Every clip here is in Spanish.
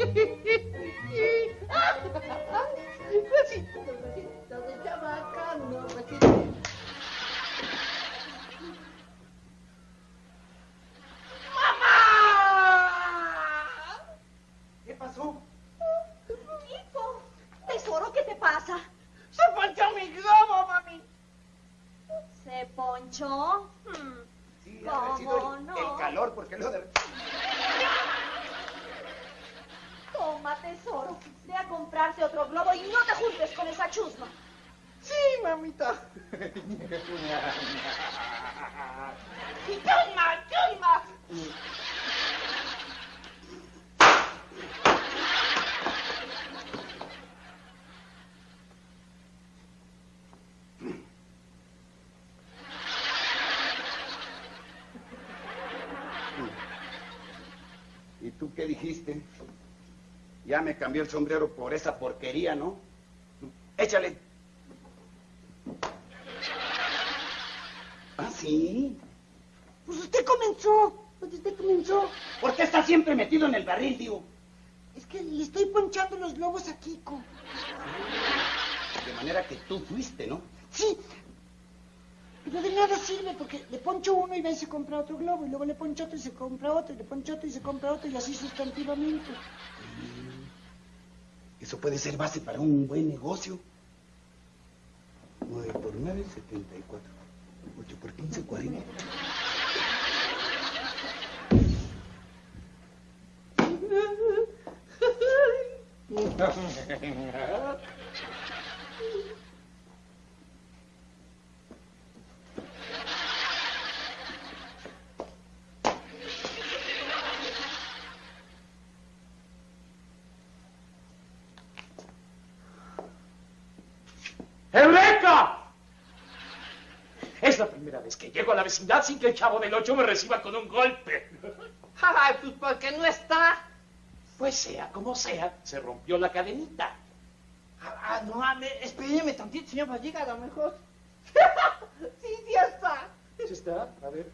Masih, masih, masih, masih, masih, masih, masih, masih, Ya me cambió el sombrero por esa porquería, ¿no? Échale. ¿Ah, sí? Pues usted comenzó. Pues usted comenzó. ¿Por qué estás siempre metido en el barril, tío? Es que le estoy ponchando los globos a Kiko. De manera que tú fuiste, ¿no? Sí. Pero de nada sirve porque le poncho uno y va y se compra otro globo. Y luego le poncho otro y se compra otro. Y le poncho otro y se compra otro. Y así sustantivamente. Eso puede ser base para un buen negocio. 9 por 9, 74. 8 por 15, 40. primera vez que llego a la vecindad sin que el chavo del ocho me reciba con un golpe. Ay, pues porque no está. Pues sea como sea, se rompió la cadenita. Ah, ah, no, me- espéreme tantito, señor Valliga, a lo mejor. sí, sí está. ¿Sí está? A ver.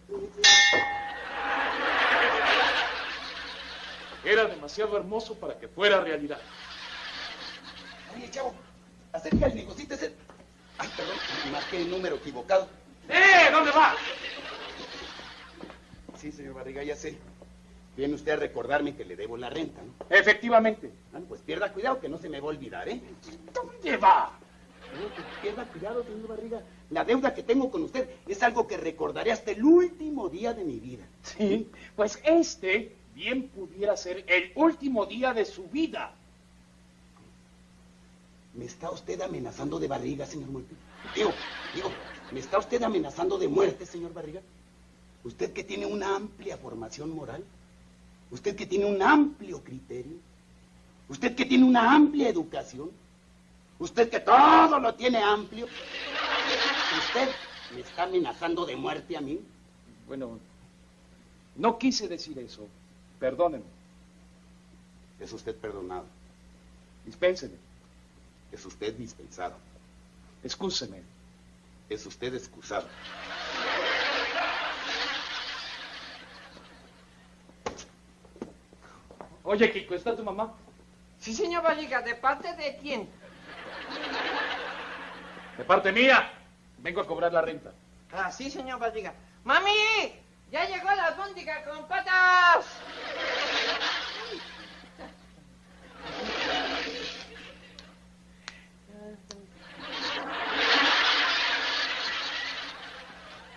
Era demasiado hermoso para que fuera realidad. Oye, chavo, acerca el negocito ese. Ay, perdón, marqué el número equivocado. ¡Eh! ¿Dónde va? Sí, señor Barriga, ya sé. Viene usted a recordarme que le debo la renta, ¿no? Efectivamente. Ah, pues pierda cuidado que no se me va a olvidar, ¿eh? ¿Dónde va? No, pues pierda cuidado, señor Barriga. La deuda que tengo con usted es algo que recordaré hasta el último día de mi vida. Sí, pues este bien pudiera ser el último día de su vida. ¿Me está usted amenazando de barriga, señor Muerte? Digo, digo, ¿me está usted amenazando de muerte, señor Barriga? Usted que tiene una amplia formación moral, usted que tiene un amplio criterio, usted que tiene una amplia educación, usted que todo lo tiene amplio, usted me está amenazando de muerte a mí. Bueno, no quise decir eso. Perdónenme. Es usted perdonado, Dispénseme. es usted dispensado, Excúseme. es usted excusado. Oye, Kiko, ¿está tu mamá? Sí, señor Valliga, ¿de parte de quién? De parte mía. Vengo a cobrar la renta. Ah, sí, señor Valliga. ¡Mami! ¡Ya llegó la albóndiga con patas!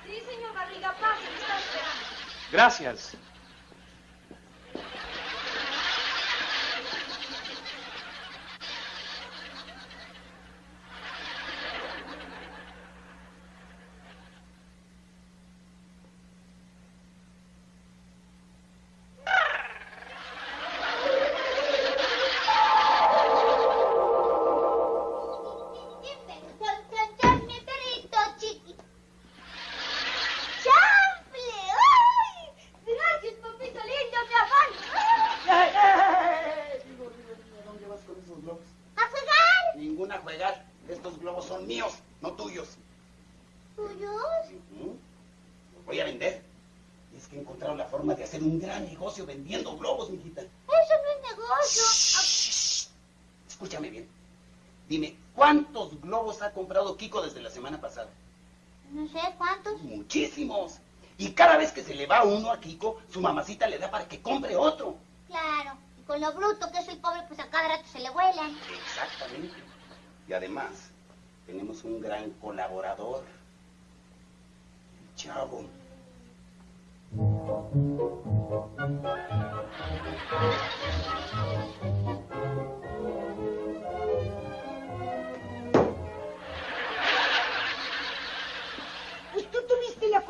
Sí, señor Barriga, pase, me está esperando. Gracias. Mi perrito chiqui. ¡Chample! ¡Ay! Gracias, papito lindo, mi amor. ¡Ey, ey, ey! Digo, digo, digo, ¿dónde vas con esos globos? ¡A jugar! Ninguna juegar. Estos globos son míos, no tuyos. ¿Tuyos? Ujú. Los voy a vender. Y es que he encontrado la forma de hacer un gran negocio vendiendo globos, mijita. Eso no es negocio. escúchame bien. Dime, ¿cuántos globos ha comprado Kiko desde la semana pasada? No sé cuántos. Muchísimos. Y cada vez que se le va uno a Kiko, su mamacita le da para que compre otro. Claro. Y con lo bruto que el pobre, pues a cada rato se le vuelan. Exactamente. Y además, tenemos un gran colaborador. El chavo.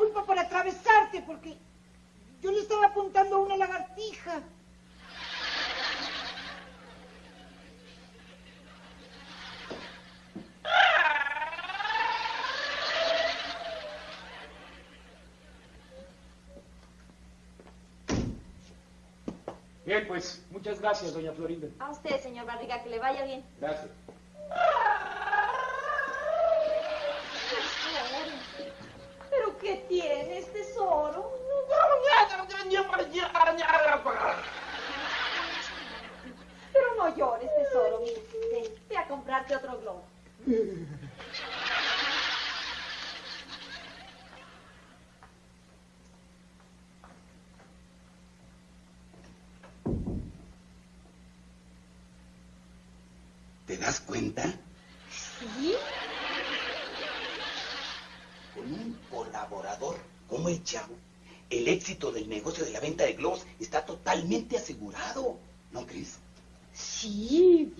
Tuviste la culpa por atravesarte, porque yo le estaba apuntando a una lagartija. Bien, pues, muchas gracias, doña Florinda. A usted, señor Barriga, que le vaya bien. Gracias. ¿Pero qué tienes, tesoro? Pero no llores, tesoro. Mira, ven, ve a comprarte otro globo. ¿Te das cuenta? ¿Sí? Con un colaborador como el chavo, el éxito del negocio de la venta de globos está totalmente asegurado. ¿No crees? Sí.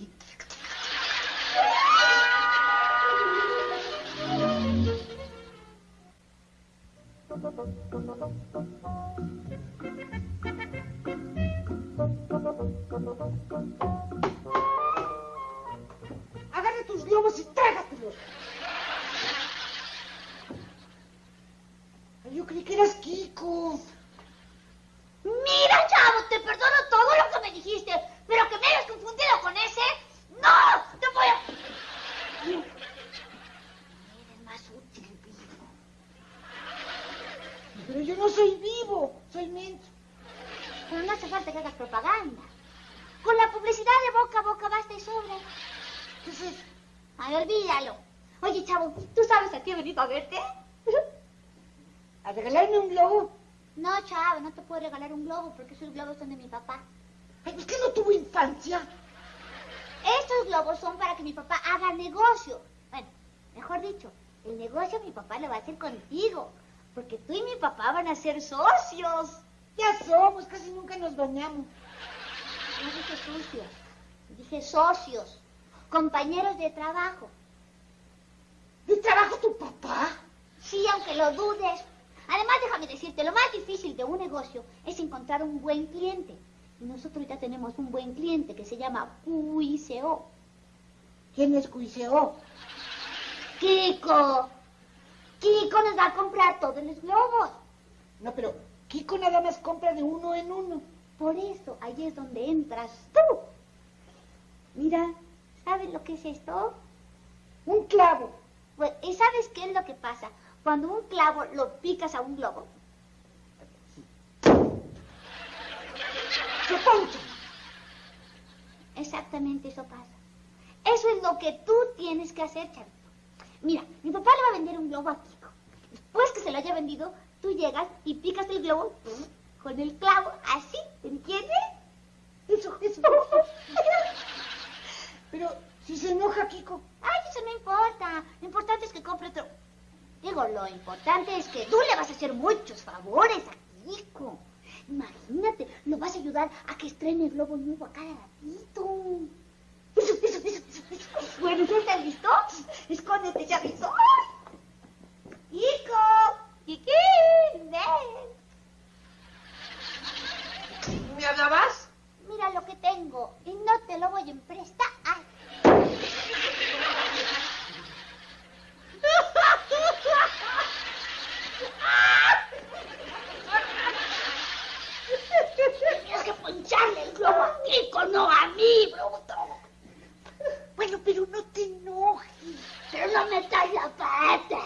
Qué he venido a regalarme un globo? No, chavo, no te puedo regalar un globo porque esos globos son de mi papá. Ay, pues que no tuvo infancia. Estos globos son para que mi papá haga negocio. Bueno, mejor dicho, el negocio mi papá lo va a hacer contigo. Porque tú y mi papá van a ser socios. Ya somos, casi nunca nos bañamos. No dije sucios, dije socios. Compañeros de trabajo. ¿De trabajo tu papá? Sí, aunque lo dudes. Además, déjame decirte, lo más difícil de un negocio es encontrar un buen cliente. Y nosotros ya tenemos un buen cliente que se llama QICO. ¿Quién es Cuiseo? Kiko. Kiko nos va a comprar todos los globos. No, pero Kiko nada más compra de uno en uno. Por eso, ahí es donde entras tú. Mira, ¿sabes lo que es esto? Pues, ¿y sabes qué es lo que pasa? Cuando un clavo lo picas a un globo, Se poncha. exactamente eso pasa. Eso es lo que tú tienes que hacer, chavito. Mira, mi papá le va a vender un globo a Kiko. Después que se lo haya vendido, tú llegas y picas el globo con el clavo, así, ¿entiendes? Eso, eso. Pero si se enoja Kiko. Ay, eso no importa. Lo importante es que compre otro. Digo, lo importante es que tú le vas a hacer muchos favores a Kiko. Imagínate, lo vas a ayudar a que estrene el globo nuevo a cada ratito. Eso, eso, eso, eso, eso. Bueno, ¿ya estás listo? Escóndete, ya avisó. Kiko, Kikín, ven. ¿Me hablabas? Mira lo que tengo y no te lo voy a emprestar. Tienes que poncharle el globo a Kiko, no a mí, bruto. Bueno, pero no te enojes. Pero no metas la pata.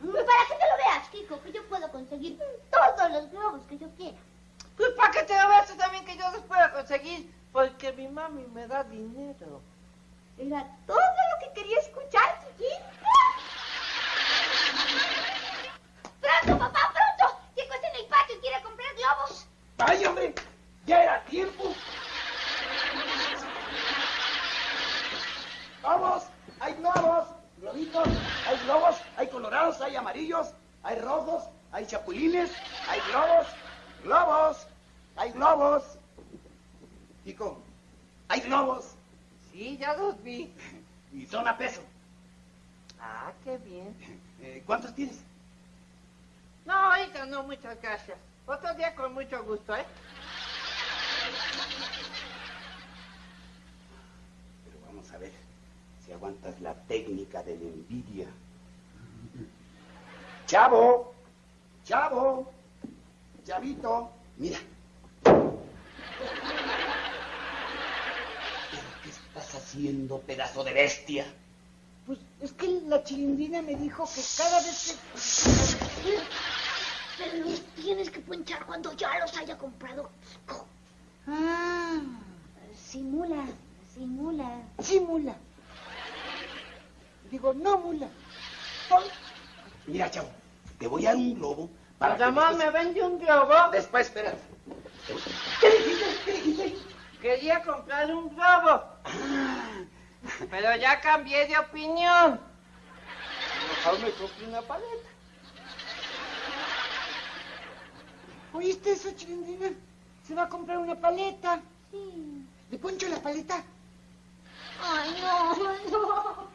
Para que te lo veas, Kiko, que yo puedo conseguir todos los globos que yo quiera. Pues para que te lo veas tú también que yo los pueda conseguir, porque mi mami me da dinero. Era todo lo que quería escuchar, chiquita. ¡Pronto, papá, pronto! Chico está en el patio y quiere comprar globos. ¡Ay, hombre! ¡Ya era tiempo! ¡Vamos! ¡Hay globos! ¡Globitos! ¡Hay globos! ¡Hay amarillos! ¡Hay rojos! ¡Hay chapulines! ¡Hay globos! ¡Globos! ¡Hay globos! Chico, hay globos Sí, ya los vi. y son a peso. Ah, qué bien. Eh, ¿Cuántos tienes? No, ahorita no, muchas gracias. Otro día con mucho gusto, ¿eh? Pero vamos a ver si aguantas la técnica de la envidia. Chavo, chavo, chavito, mira. ¿Pero qué estás haciendo, pedazo de bestia? Pues es que la chilindrina me dijo que cada vez que... Pero los tienes que ponchar cuando ya los haya comprado Kiko. Ah, Simula, simula. sí, mula. Digo, no, mula. Mira, chavo, te voy a dar un globo para que Además, me vende un globo. Después, espera. ¿Qué dijiste? ¿Qué dijiste? Quería comprar un globo. Pero ya cambié de opinión. Mejor me compré una paleta. ¿Oíste eso, chilindrina? Se va a comprar una paleta. Sí. ¿Le poncho la paleta? Ay, no, no.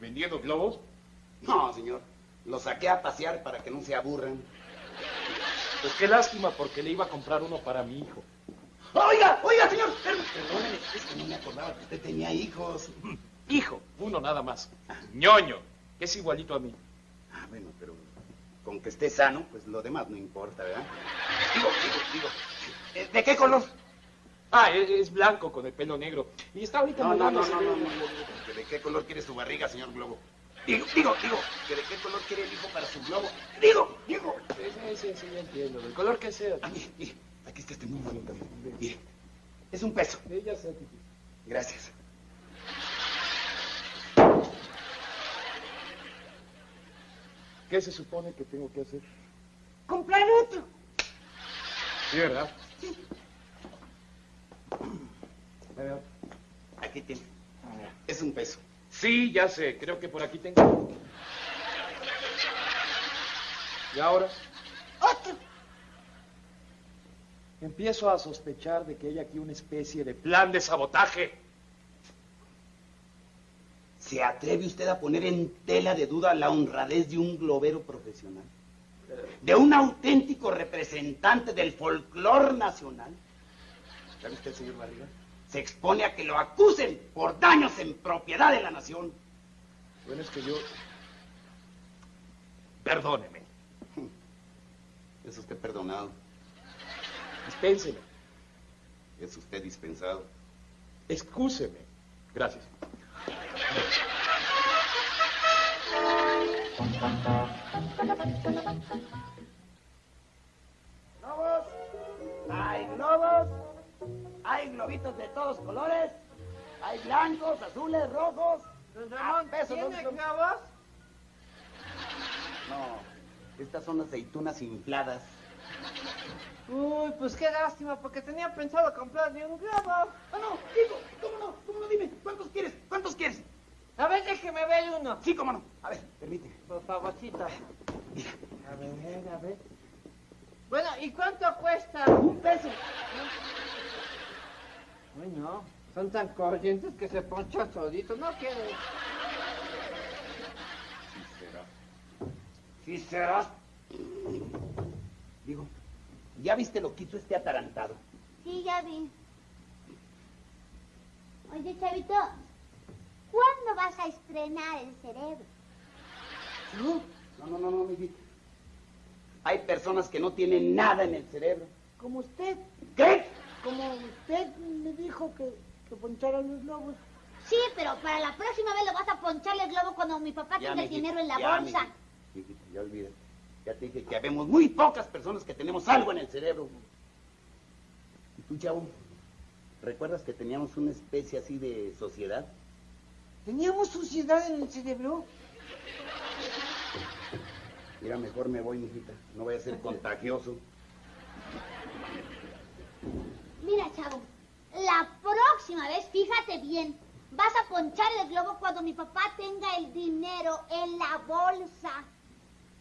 ¿Vendiendo globos? No, señor. Los saqué a pasear para que no se aburran. Pues qué lástima, porque le iba a comprar uno para mi hijo. Oiga, oiga, señor. per- Perdóneme, es que no me acordaba que usted tenía hijos. Hijo, uno nada más. ñoño, que es igualito a mí. Ah, bueno, pero con que esté sano, pues lo demás no importa, ¿verdad? Digo, digo, digo. ¿De qué color? Ah, es, es blanco con el pelo negro. Y está ahorita No, no, no, no, de- no, no, no, ¿De qué color quiere su barriga, señor Globo? Digo, digo, digo, ¿de qué color quiere el hijo para su globo? Digo, digo. Sí, sí, sí, sí, ya entiendo. Del color que sea. Ah, mire, mire, aquí está este muy bonito. mire. Es un peso. Sí, ya sé. Gracias. ¿Qué se supone que tengo que hacer? Comprar otro. Sí, ¿verdad? A Aquí tiene. Es un peso. Sí, ya sé. Creo que por aquí tengo. ¿Y ahora? Otro. Empiezo a sospechar de que hay aquí una especie de plan de sabotaje. ¿Se atreve usted a poner en tela de duda la honradez de un globero profesional? ¿De un auténtico representante del folclor nacional? ¿Sabe usted, señor Barriga? Se expone a que lo acusen por daños en propiedad de la nación. Bueno, es que yo... Perdóneme. Es usted perdonado, Dispénseme. es usted dispensado. Excúseme. Gracias. Globos, hay globos, hay globitos de todos colores, hay blancos, azules, rojos. Don a Ramón, ¿tiene globos? No, estas son aceitunas infladas. Uy, pues qué lástima, porque tenía pensado comprarle un globo. Ah, no, digo, ¿cómo no? ¿Cómo no? Dime, ¿cuántos quieres? ¿Cuántos quieres? A ver, déjeme ver uno. Sí, cómo no. A ver, permíteme. Por favorcito. Mira, A ver, a ver. Bueno, ¿y cuánto cuesta? un peso. Uy, no. Son tan corrientes que se poncha solito. No quiere. Sí será. Digo, ¿ya viste lo que hizo este atarantado? Sí, ya vi. Oye, Chavito, ¿cuándo vas a estrenar el cerebro? No, no, no, no, no, mi vida. Hay personas que no tienen nada en el cerebro. Como usted. ¿Qué? Como usted me dijo que, que ponchara los globos. Sí, pero para la próxima vez lo vas a poncharle el globo cuando mi papá tenga el dinero en la ya, bolsa. mijito, mijito, ya olvídate. Ya te dije que habemos muy pocas personas que tenemos algo en el cerebro. ¿Y tú, chavo? ¿Recuerdas que teníamos una especie así de sociedad? ¿Teníamos suciedad en el cerebro? Mira, mejor me voy, mijita. No voy a ser contagioso. Mira, chavo, la próxima vez, fíjate bien, vas a ponchar el globo cuando mi papá tenga el dinero en la bolsa.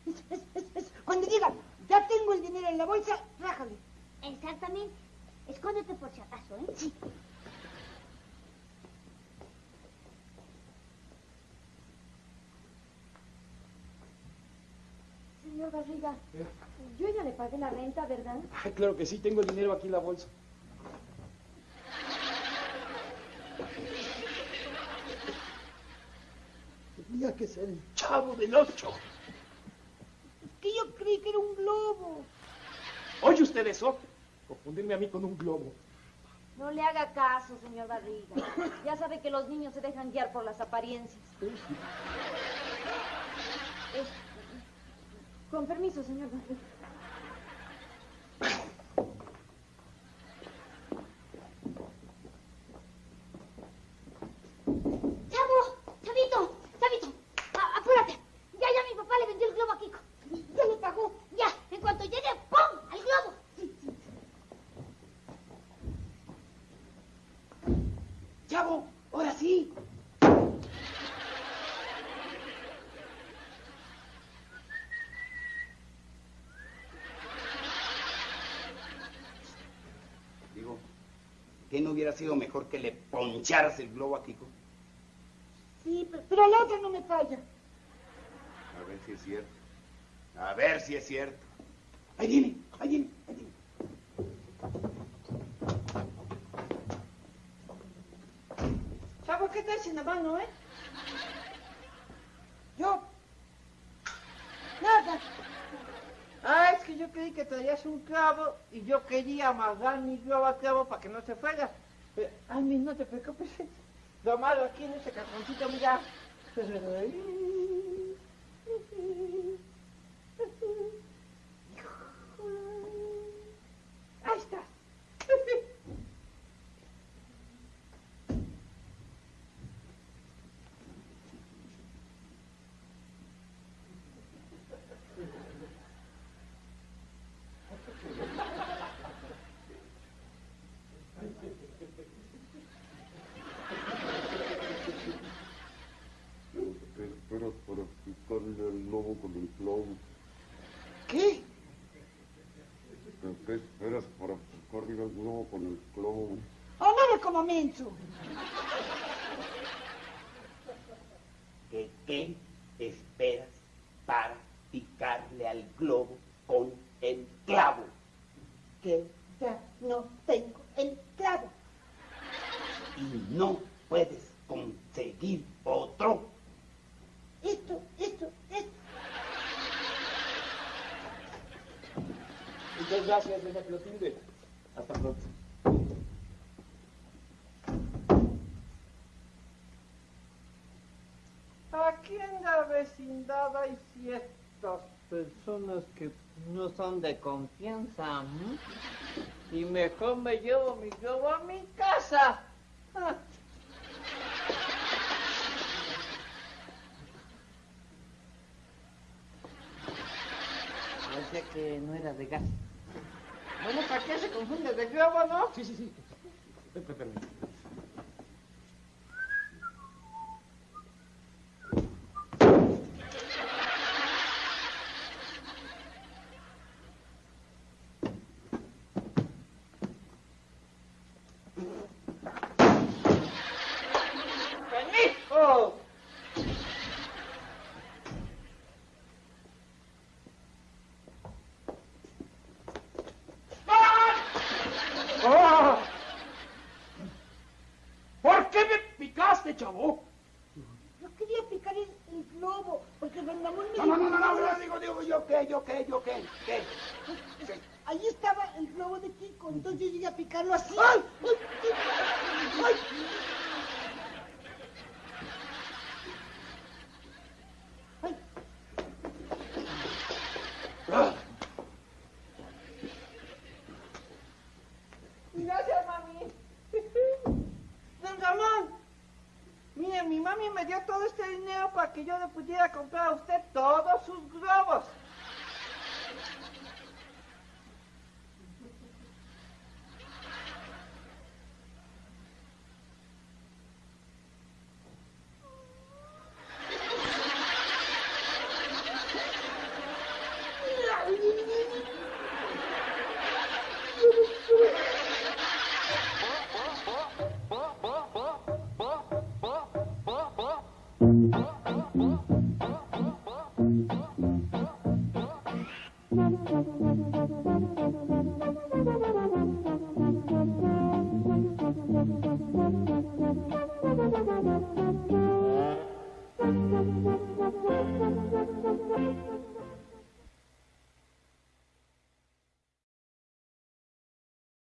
Es- es- es- es- Cuando digan, ya tengo el dinero en la bolsa, rájale. Exactamente. Escóndete por si acaso, ¿eh? Sí. Señor Barriga, yo ya le pagué la renta, ¿verdad? Ay, claro que sí, tengo el dinero aquí en la bolsa. Tenía que ser. Chavo del ocho. Que yo creí que era un globo. ¿Oye usted eso? Confundirme a mí con un globo. No le haga caso, señor Barriga. Ya sabe que los niños se dejan guiar por las apariencias. Con permiso, señor Barriga. Chavo, chavito, chavito, a- apúrate. Ya, ya mi papá le vendió el globo a Kiko. Ya le pagó. Ya, en cuanto llegue, ¡pum! al globo. ¡Chavo! ¡Ahora sí! Digo, ¿qué no hubiera sido mejor que le poncharas el globo a Kiko? Sí, pero, la otra no me falla. A ver si es cierto. A ver si es cierto. Ahí viene, ahí viene, ahí viene. ¿Sabes qué traes en la mano, eh? Yo. Nada. Ah, es que yo creí que traías un clavo y yo quería amarrar mi globo al clavo para que no se fuera. Ay, no te preocupes. Lo amarro aquí en ese cajoncito, mira. Ahí está. ¿Qué esperas para picarle al lobo con el clavo? ¿Qué? ¿Qué, qué esperas para picarle al lobo con el clavo? Oh, no me como menso. ¿Qué, ¿Qué esperas para picarle al globo con el clavo? Que ya no tengo el clavo. Y no puedes conseguir otro. Esto, esto, esto. Muchas gracias, doña Clotilde. Hasta pronto. Aquí en la vecindad hay ciertas personas que no son de confianza. ¿m? Y mejor me llevo mi globo a mi casa. Ah. Parece que no era de gas. Bueno, ¿para qué se confunde de globo, no? Sí, sí, sí. Ven, ven, ven. ¡Permiso! ¡Ah! ¿Por qué me picaste, chavo? Yo quería picar el, el globo, porque don Ramón me No, no, no, no, no, dijo- no, digo, digo, yo qué, yo qué, yo qué, qué. ¿Qué? Ahí estaba el globo de Kiko, entonces yo llegué a picarlo así. ¡Ay! ¡Ay! ¡Ay!